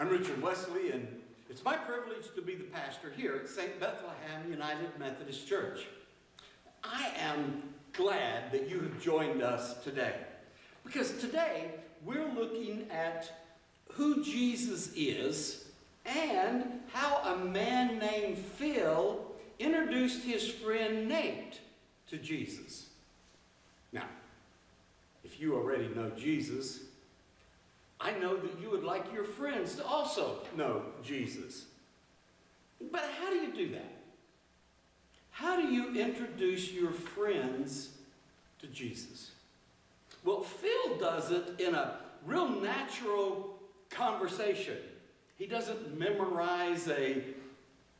I'm Richard Wesley, and it's my privilege to be the pastor here at St. Bethlehem United Methodist Church. I am glad that you have joined us today because today we're looking at who Jesus is and how a man named Phil introduced his friend Nate to Jesus. Now, if you already know Jesus, I know that you would like your friends to also know Jesus. But how do you do that? How do you introduce your friends to Jesus? Well, Phil does it in a real natural conversation. He doesn't memorize a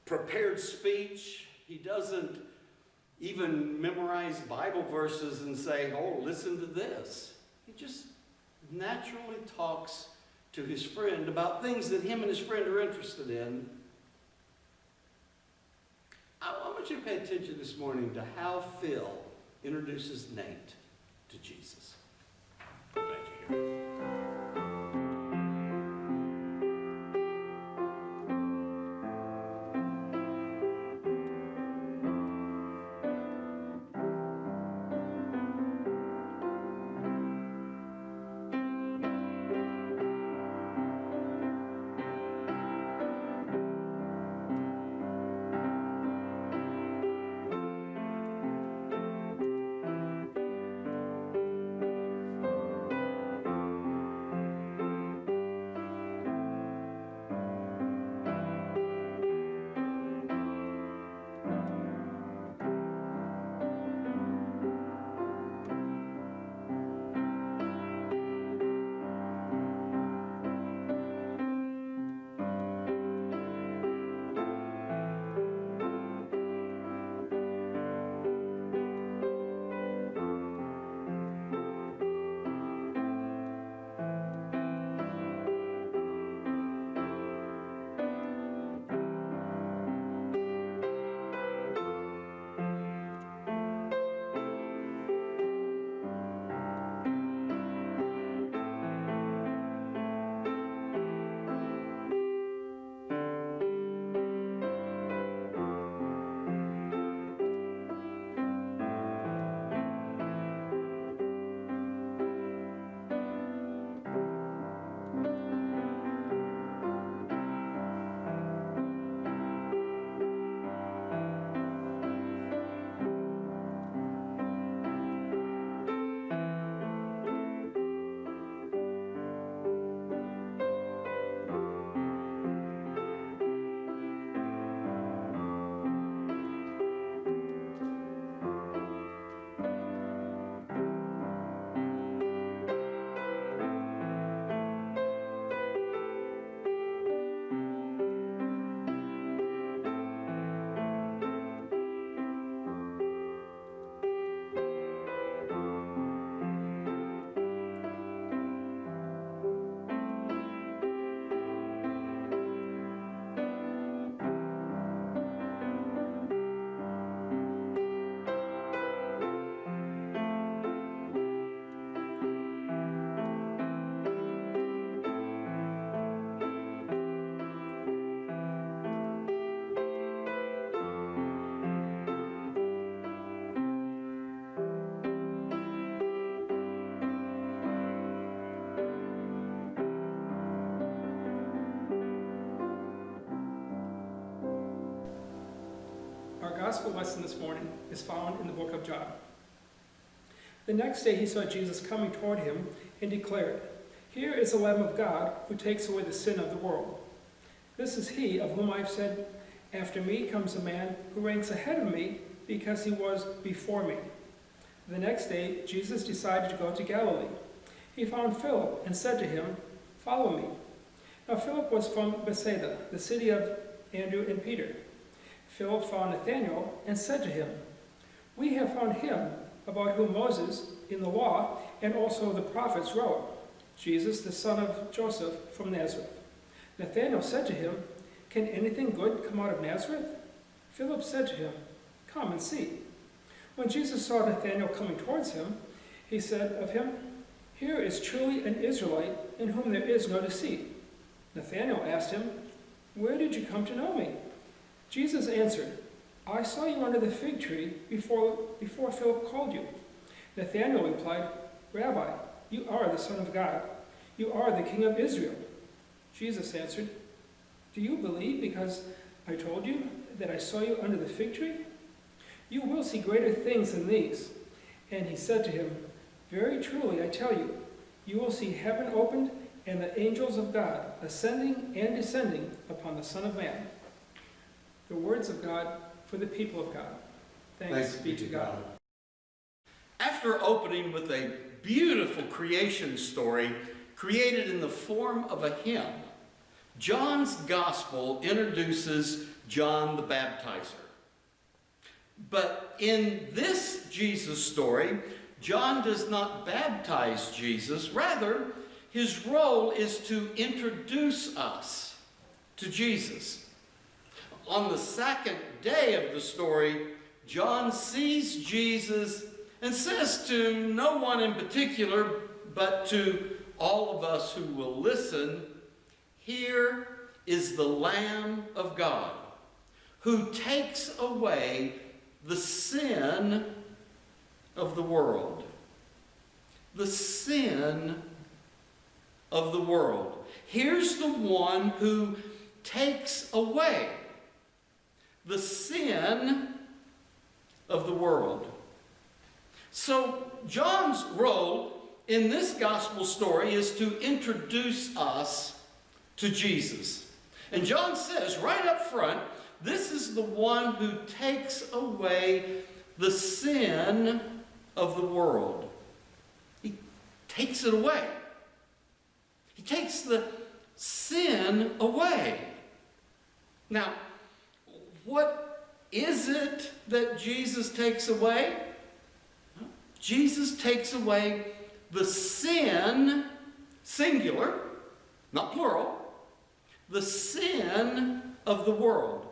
prepared speech. He doesn't even memorize Bible verses and say, oh, listen to this. He just naturally talks to his friend about things that him and his friend are interested in. I want you to pay attention this morning to how Phil introduces Nate to Jesus. Here. Our gospel lesson this morning is found in the book of John. The next day he saw Jesus coming toward him and declared, Here is the Lamb of God who takes away the sin of the world. This is he of whom I have said, After me comes a man who ranks ahead of me because he was before me. The next day Jesus decided to go to Galilee. He found Philip and said to him, Follow me. Now Philip was from Bethsaida, the city of Andrew and Peter. Philip found Nathanael and said to him, We have found him about whom Moses in the law and also the prophets wrote, Jesus the son of Joseph from Nazareth. Nathanael said to him, Can anything good come out of Nazareth? Philip said to him, Come and see. When Jesus saw Nathanael coming towards him, he said of him, Here is truly an Israelite in whom there is no deceit. Nathanael asked him, Where did you come to know me? Jesus answered, I saw you under the fig tree before, before Philip called you. Nathanael replied, Rabbi, you are the Son of God. You are the King of Israel. Jesus answered, Do you believe because I told you that I saw you under the fig tree? You will see greater things than these. And he said to him, Very truly I tell you, you will see heaven opened and the angels of God ascending and descending upon the Son of Man. The words of God for the people of God. Thanks, be to God. After opening with a beautiful creation story created in the form of a hymn, John's Gospel introduces John the Baptizer. But in this Jesus story, John does not baptize Jesus. Rather, his role is to introduce us to Jesus. On the second day of the story, John sees Jesus and says to no one in particular, but to all of us who will listen, Here is the Lamb of God who takes away the sin of the world. The sin of the world. Here's the one who takes away the sin of the world. So, John's role in this gospel story is to introduce us to Jesus. And John says right up front, this is the one who takes away the sin of the world. He takes it away. He takes the sin away. Now, what is it that Jesus takes away? Jesus takes away the sin, singular, not plural, the sin of the world.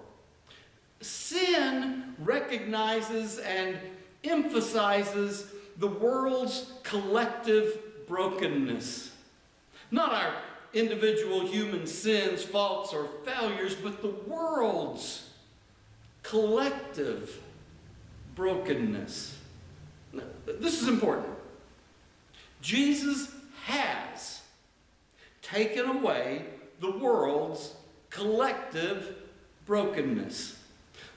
Sin recognizes and emphasizes the world's collective brokenness. Not our individual human sins, faults, or failures, but the world's collective brokenness. This is important. Jesus has taken away the world's collective brokenness.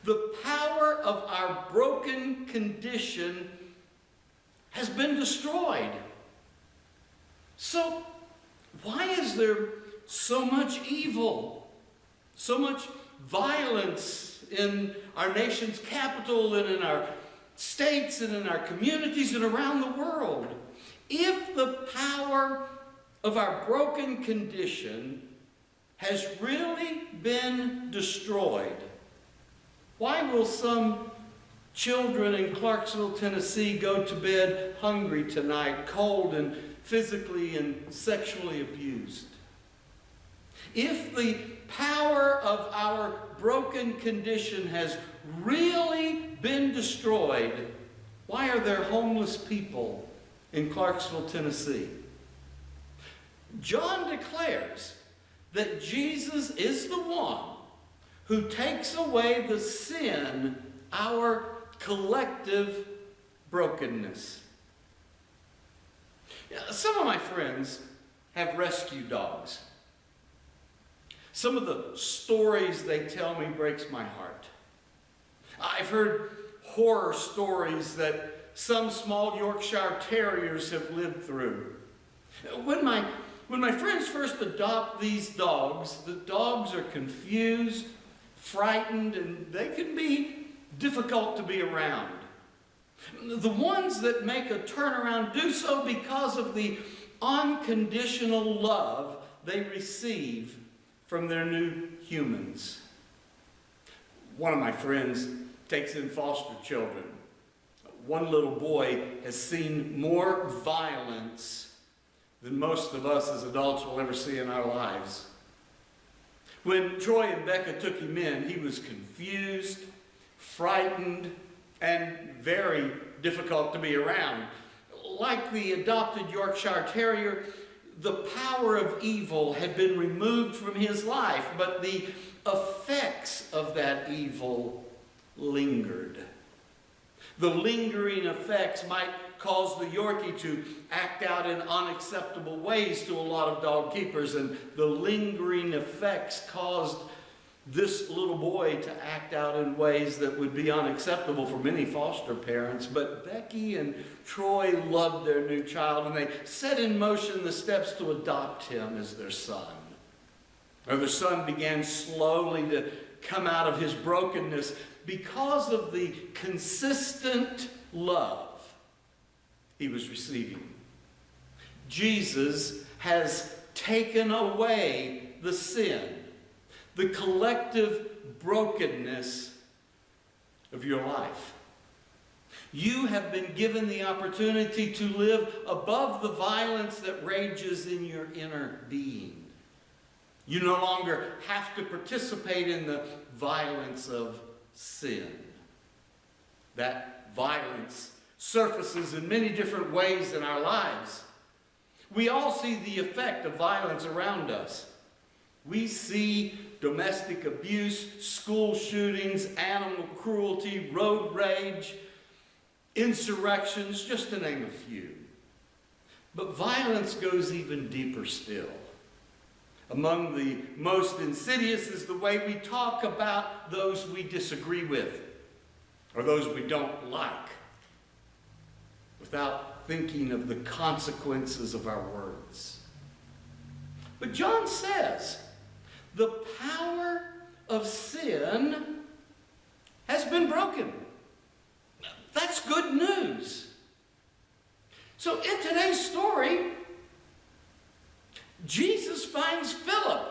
The power of our broken condition has been destroyed. So, why is there so much evil, so much violence in our nation's capital and in our states and in our communities and around the world? If the power of our broken condition has really been destroyed, why will some children in Clarksville, Tennessee go to bed hungry tonight, cold and physically and sexually abused? If the power of our broken condition has really been destroyed, why are there homeless people in Clarksville, Tennessee? John declares that Jesus is the one who takes away the sin, our collective brokenness. Some of my friends have rescue dogs. Some of the stories they tell me breaks my heart. I've heard horror stories that some small Yorkshire Terriers have lived through. When my, when my friends first adopt these dogs, the dogs are confused, frightened, and they can be difficult to be around. The ones that make a turnaround do so because of the unconditional love they receive from their new humans. One of my friends takes in foster children. One little boy has seen more violence than most of us as adults will ever see in our lives. When Troy and Becca took him in, he was confused, frightened, and very difficult to be around. Like the adopted Yorkshire Terrier, the power of evil had been removed from his life, but the effects of that evil lingered. The lingering effects might cause the Yorkie to act out in unacceptable ways to a lot of dog keepers, and the lingering effects caused this little boy to act out in ways that would be unacceptable for many foster parents. But Becky and Troy loved their new child, and they set in motion the steps to adopt him as their son. Or their son began slowly to come out of his brokenness because of the consistent love he was receiving. Jesus has taken away the sin, the collective brokenness of your life. You have been given the opportunity to live above the violence that rages in your inner being. You no longer have to participate in the violence of sin. That violence surfaces in many different ways in our lives. We all see the effect of violence around us. We see domestic abuse, school shootings, animal cruelty, road rage, insurrections, just to name a few. But violence goes even deeper still. Among the most insidious is the way we talk about those we disagree with or those we don't like without thinking of the consequences of our words. But John says the power of sin has been broken. That's good news. So in today's story, Jesus finds Philip.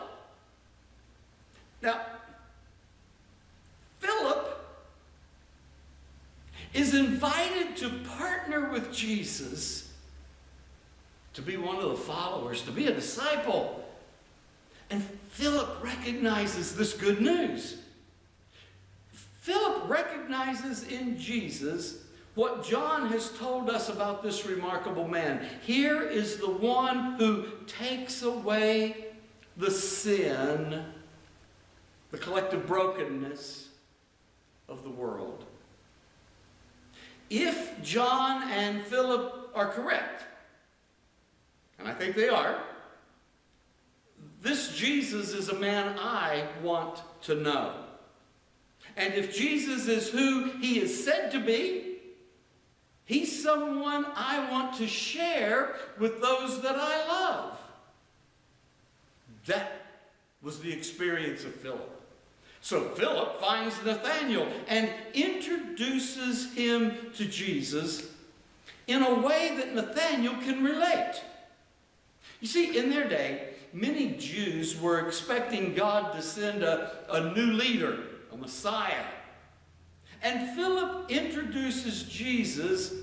Now, Philip is invited to partner with Jesus to be one of the followers, to be a disciple. And Philip recognizes this good news. Philip recognizes in Jesus what John has told us about this remarkable man. Here is the one who takes away the sin, the collective brokenness of the world. If John and Philip are correct, and I think they are, this Jesus is a man I want to know. And if Jesus is who he is said to be, He's someone I want to share with those that I love. That was the experience of Philip. So Philip finds Nathanael and introduces him to Jesus in a way that Nathanael can relate. You see, in their day, many Jews were expecting God to send a, a new leader, a Messiah, and Philip introduces Jesus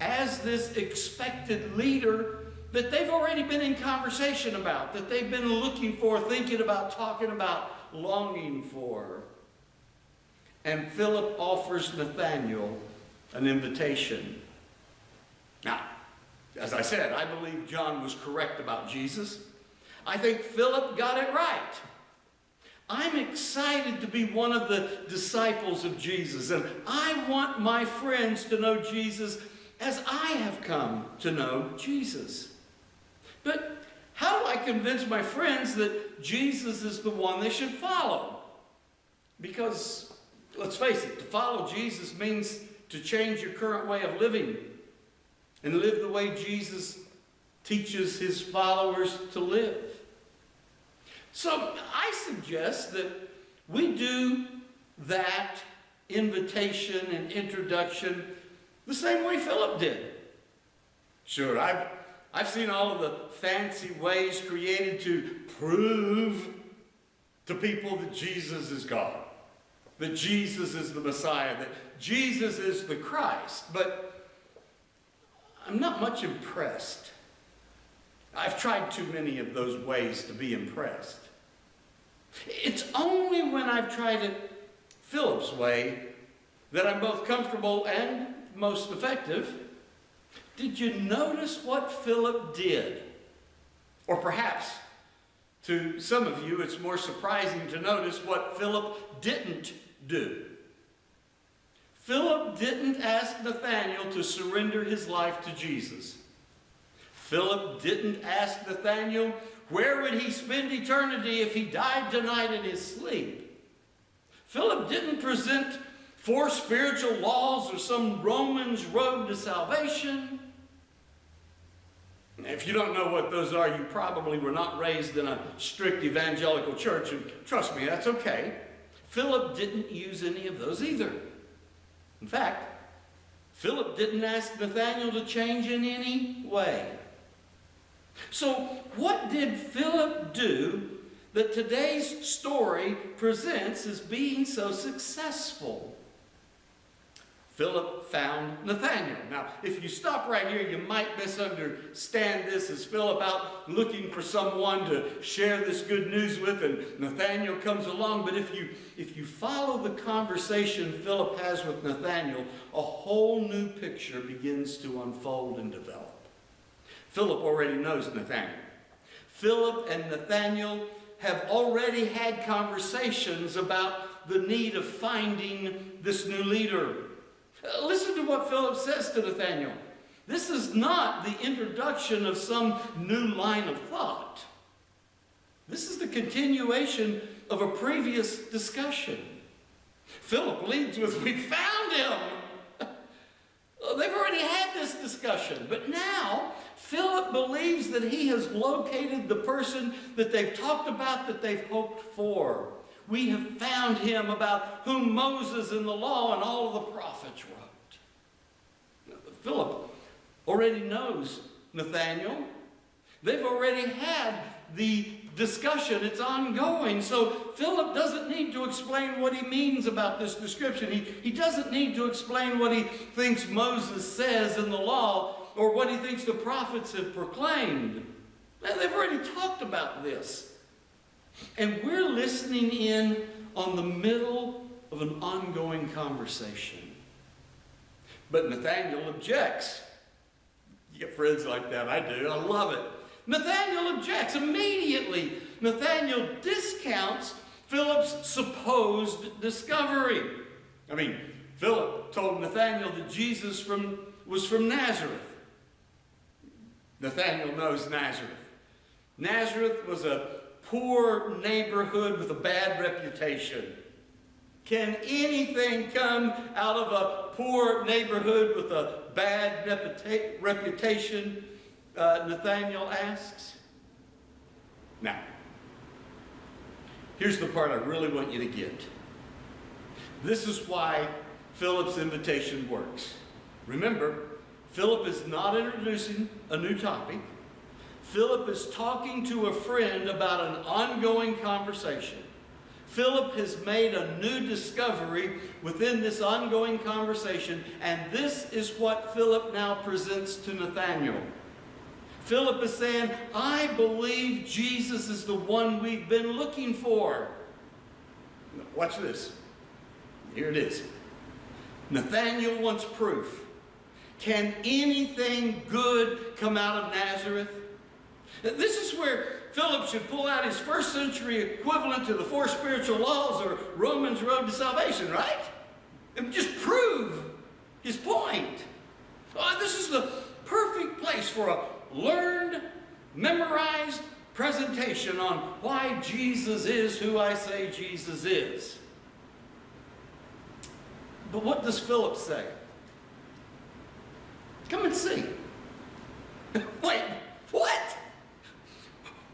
as this expected leader that they've already been in conversation about, that they've been looking for, thinking about, talking about, longing for. And Philip offers Nathanael an invitation. Now, as I said, I believe John was correct about Jesus. I think Philip got it right. I'm excited to be one of the disciples of Jesus, and I want my friends to know Jesus as I have come to know Jesus. But how do I convince my friends that Jesus is the one they should follow? Because, let's face it, to follow Jesus means to change your current way of living and live the way Jesus teaches his followers to live. So I suggest that we do that invitation and introduction the same way Philip did. Sure, I've, I've seen all of the fancy ways created to prove to people that Jesus is God, that Jesus is the Messiah, that Jesus is the Christ, but I'm not much impressed. I've tried too many of those ways to be impressed. It's only when I've tried it Philip's way that I'm both comfortable and most effective. Did you notice what Philip did? Or perhaps to some of you, it's more surprising to notice what Philip didn't do. Philip didn't ask Nathanael to surrender his life to Jesus. Philip didn't ask Nathanael where would he spend eternity if he died tonight in his sleep. Philip didn't present four spiritual laws or some Romans road to salvation. If you don't know what those are, you probably were not raised in a strict evangelical church, and trust me, that's okay. Philip didn't use any of those either. In fact, Philip didn't ask Nathanael to change in any way. So, what did Philip do that today's story presents as being so successful? Philip found Nathanael. Now, if you stop right here, you might misunderstand this as Philip out looking for someone to share this good news with, and Nathanael comes along. But if you if you follow the conversation Philip has with Nathanael, a whole new picture begins to unfold and develop. Philip already knows Nathanael. Philip and Nathanael have already had conversations about the need of finding this new leader. Uh, listen to what Philip says to Nathanael. This is not the introduction of some new line of thought. This is the continuation of a previous discussion. Philip leads with, We found him! They've already had this discussion, but now Philip believes that he has located the person that they've talked about, that they've hoped for. We have found him about whom Moses and the law and all of the prophets wrote. Philip already knows Nathanael. They've already had the discussion. It's ongoing. So Philip doesn't need to explain what he means about this description. He, he doesn't need to explain what he thinks Moses says in the law or what he thinks the prophets have proclaimed. They've already talked about this. And we're listening in on the middle of an ongoing conversation. But Nathaniel objects. You get friends like that. I do. I love it. Nathaniel objects immediately. Nathaniel discounts Philip's supposed discovery. I mean, Philip told Nathaniel that Jesus from, was from Nazareth. Nathaniel knows Nazareth. Nazareth was a poor neighborhood with a bad reputation. Can anything come out of a poor neighborhood with a bad reputation? Uh, Nathaniel asks. Now, here's the part I really want you to get. This is why Philip's invitation works. Remember, Philip is not introducing a new topic. Philip is talking to a friend about an ongoing conversation. Philip has made a new discovery within this ongoing conversation, and this is what Philip now presents to Nathanael. Philip is saying, I believe Jesus is the one we've been looking for. Watch this. Here it is. Nathanael wants proof. Can anything good come out of Nazareth? This is where Philip should pull out his first century equivalent to the four spiritual laws or Romans road to salvation, right? And just prove his point. Oh, this is the perfect place for a learned, memorized presentation on why Jesus is who I say Jesus is. But what does Philip say? Come and see. Wait, what?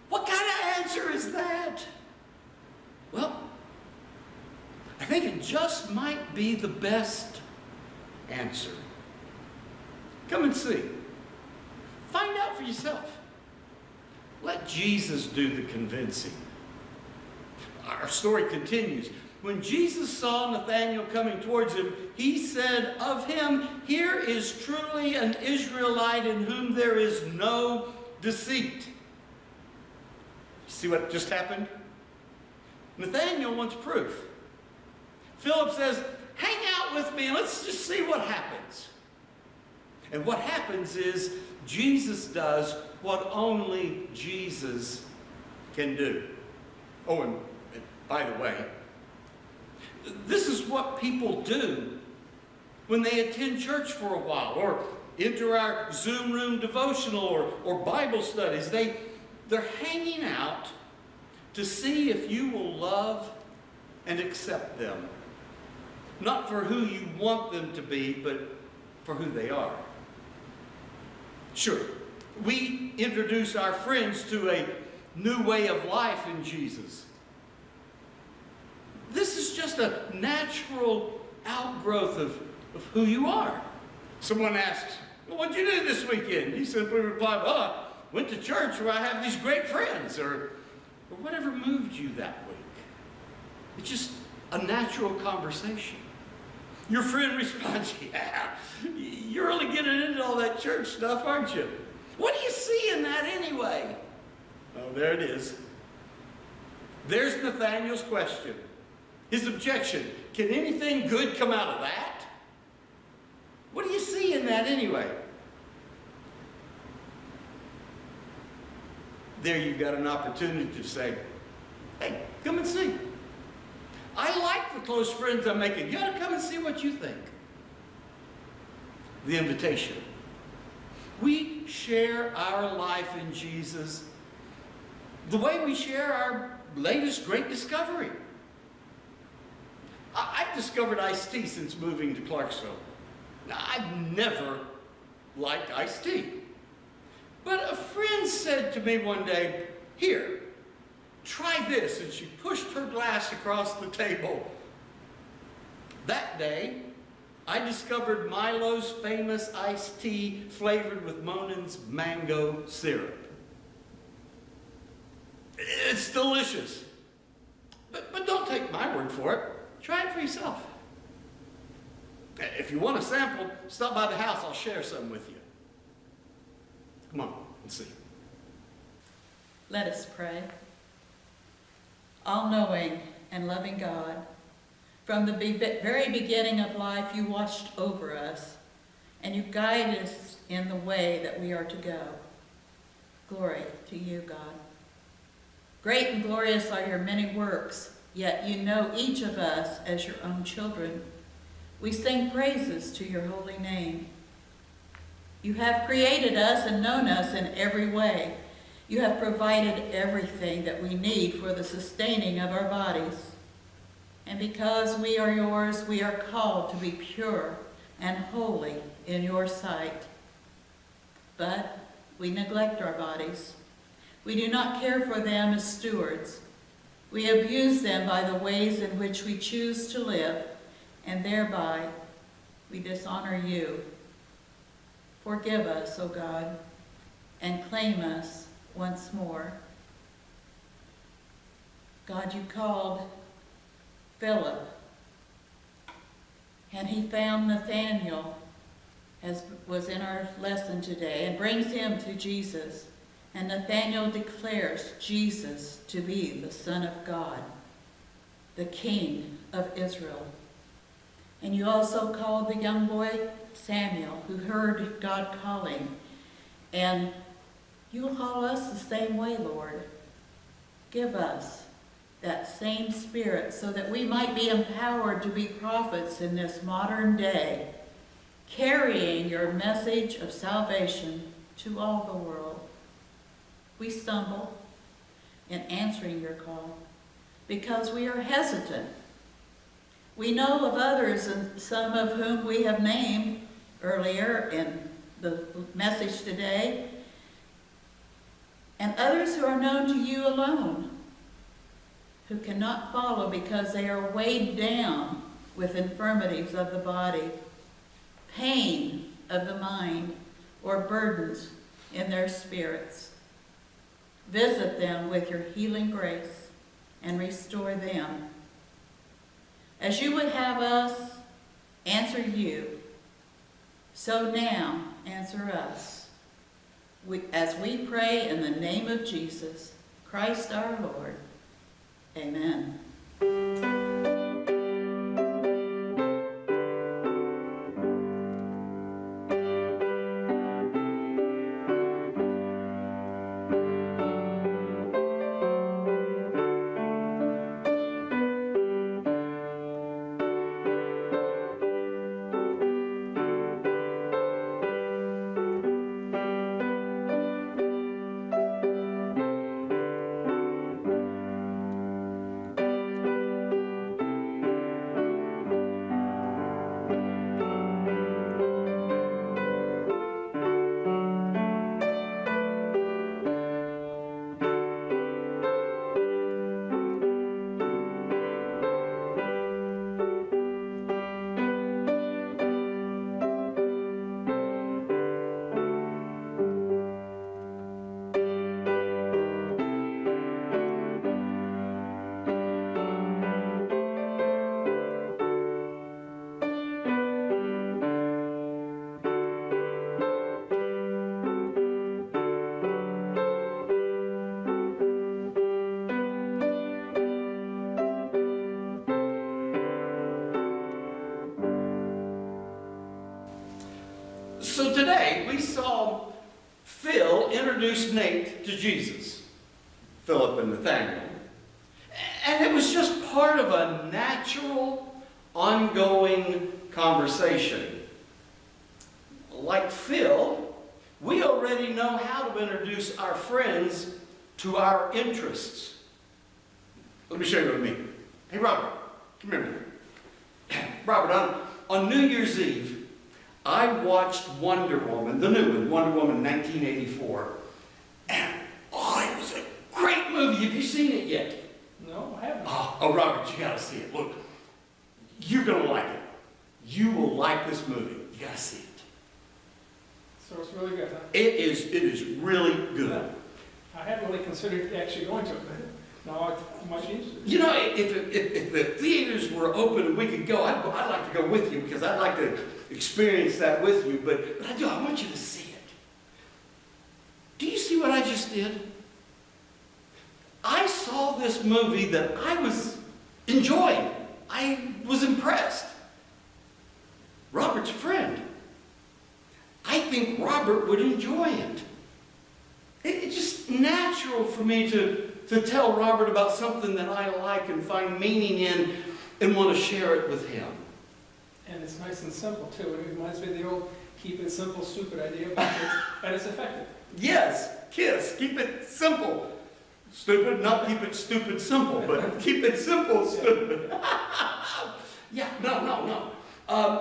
What kind of answer is that? Well, I think it just might be the best answer. Come and see. Find out for yourself. Let Jesus do the convincing. Our story continues. When Jesus saw Nathanael coming towards him, he said of him, Here is truly an Israelite in whom there is no deceit. See what just happened? Nathanael wants proof. Philip says, Hang out with me and let's just see what happens. And what happens is Jesus does what only Jesus can do. Oh, and by the way, this is what people do when they attend church for a while or enter our Zoom room devotional or, or Bible studies. They, they're hanging out to see if you will love and accept them. Not for who you want them to be, but for who they are. Sure, we introduce our friends to a new way of life in Jesus. Just a natural outgrowth of, of who you are. Someone asks, well, what'd you do this weekend? You simply reply, well, I went to church where I have these great friends, or, or whatever moved you that week. It's just a natural conversation. Your friend responds, yeah, you're really getting into all that church stuff, aren't you? What do you see in that anyway? Oh, there it is. There's Nathaniel's question. His objection. Can anything good come out of that? What do you see in that anyway? There you've got an opportunity to say, hey, come and see. I like the close friends I'm making. You ought to come and see what you think. The invitation. We share our life in Jesus the way we share our latest great discovery. I've discovered iced tea since moving to Clarksville. Now, I've never liked iced tea. But a friend said to me one day, Here, try this. And she pushed her glass across the table. That day, I discovered Milo's famous iced tea flavored with Monin's mango syrup. It's delicious. But, but don't take my word for it. Try it for yourself. If you want a sample, stop by the house. I'll share some with you. Come on let's see. Let us pray. All knowing and loving God, from the very beginning of life, you watched over us and you guide us in the way that we are to go. Glory to you, God. Great and glorious are your many works, yet you know each of us as your own children. We sing praises to your holy name. You have created us and known us in every way. You have provided everything that we need for the sustaining of our bodies. And because we are yours, we are called to be pure and holy in your sight. But we neglect our bodies. We do not care for them as stewards. We abuse them by the ways in which we choose to live, and thereby we dishonor you. Forgive us, O God, and claim us once more. God, you called Philip, and he found Nathanael, as was in our lesson today, and brings him to Jesus. And Nathanael declares Jesus to be the Son of God, the King of Israel. And you also called the young boy Samuel, who heard God calling. And you'll call us the same way, Lord. Give us that same spirit so that we might be empowered to be prophets in this modern day, carrying your message of salvation to all the world. We stumble in answering your call because we are hesitant. We know of others, and some of whom we have named earlier in the message today, and others who are known to you alone, who cannot follow because they are weighed down with infirmities of the body, pain of the mind, or burdens in their spirits. Visit them with your healing grace and restore them. As you would have us answer you, so now answer us. We, as we pray in the name of Jesus, Christ our Lord. Amen. Jesus, Philip and Nathaniel. And it was just part of a natural, ongoing conversation. Like Phil, we already know how to introduce our friends to our interests. Let me show you what I mean. Hey, Robert, come here. Robert, on, on New Year's Eve, I watched Wonder Woman, the new one, Wonder Woman 1984. And, oh, it was a great movie. Have you seen it yet? No, I haven't. Oh, oh, Robert, you gotta see it. Look, you're gonna like it. You will like this movie. You gotta see it. So it's really good, huh? It is, it is really good. I hadn't really considered actually going to it, but now I'm much interested. You know, if, if, if the theaters were open and we could go, I'd, I'd like to go with you because I'd like to experience that with you. But, but I do, I want you to see it. Do you see what I just did? I saw this movie that I was enjoying. I was impressed. Robert's friend. I think Robert would enjoy it. It- It's just natural for me to, to tell Robert about something that I like and find meaning in and want to share it with him. And it's nice and simple too. It reminds me of the old keep it simple, stupid idea, but it's, and it's effective. Yes, kiss, keep it simple. Stupid? Not keep it stupid simple, but keep it simple stupid. yeah, no, no, no. Um,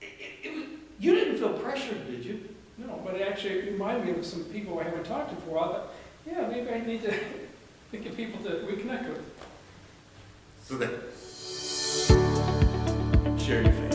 it, it, it was, you didn't feel pressured, did you? No, but it actually reminded me of some people I haven't talked to for a while. But yeah, maybe I need to think of people to reconnect with. So that, share your faith.